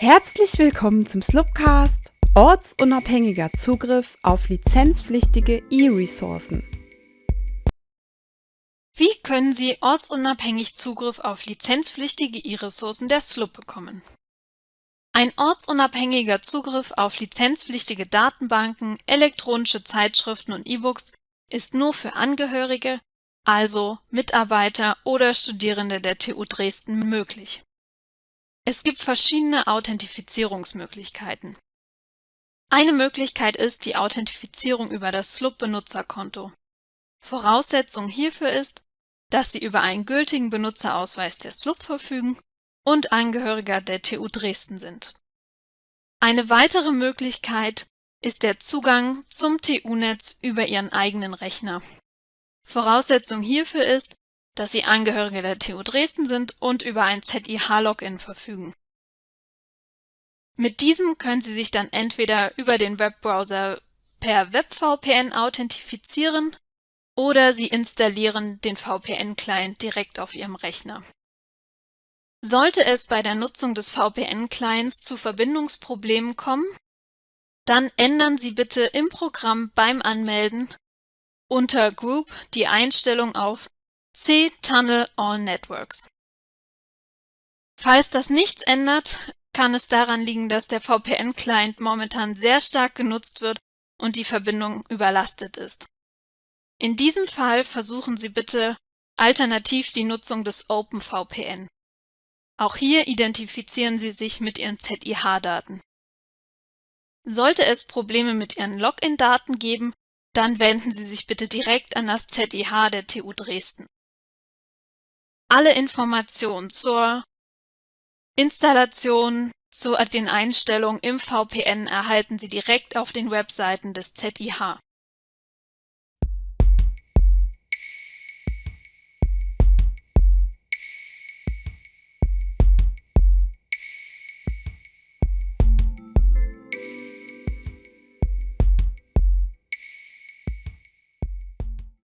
Herzlich willkommen zum Slupcast, ortsunabhängiger Zugriff auf lizenzpflichtige E-Ressourcen. Wie können Sie ortsunabhängig Zugriff auf lizenzpflichtige E-Ressourcen der SLUB bekommen? Ein ortsunabhängiger Zugriff auf lizenzpflichtige Datenbanken, elektronische Zeitschriften und E-Books ist nur für Angehörige, also Mitarbeiter oder Studierende der TU Dresden möglich. Es gibt verschiedene Authentifizierungsmöglichkeiten. Eine Möglichkeit ist die Authentifizierung über das SLUB-Benutzerkonto. Voraussetzung hierfür ist, dass Sie über einen gültigen Benutzerausweis der SLUB verfügen und Angehöriger der TU Dresden sind. Eine weitere Möglichkeit ist der Zugang zum TU-Netz über Ihren eigenen Rechner. Voraussetzung hierfür ist, dass sie Angehörige der TU Dresden sind und über ein ZIH-Login verfügen. Mit diesem können Sie sich dann entweder über den Webbrowser per WebVPN authentifizieren oder Sie installieren den VPN-Client direkt auf Ihrem Rechner. Sollte es bei der Nutzung des VPN-Clients zu Verbindungsproblemen kommen, dann ändern Sie bitte im Programm beim Anmelden unter Group die Einstellung auf C-Tunnel All Networks. Falls das nichts ändert, kann es daran liegen, dass der VPN-Client momentan sehr stark genutzt wird und die Verbindung überlastet ist. In diesem Fall versuchen Sie bitte alternativ die Nutzung des OpenVPN. Auch hier identifizieren Sie sich mit Ihren ZIH-Daten. Sollte es Probleme mit Ihren Login-Daten geben, dann wenden Sie sich bitte direkt an das ZIH der TU Dresden. Alle Informationen zur Installation, zu den Einstellungen im VPN erhalten Sie direkt auf den Webseiten des ZIH.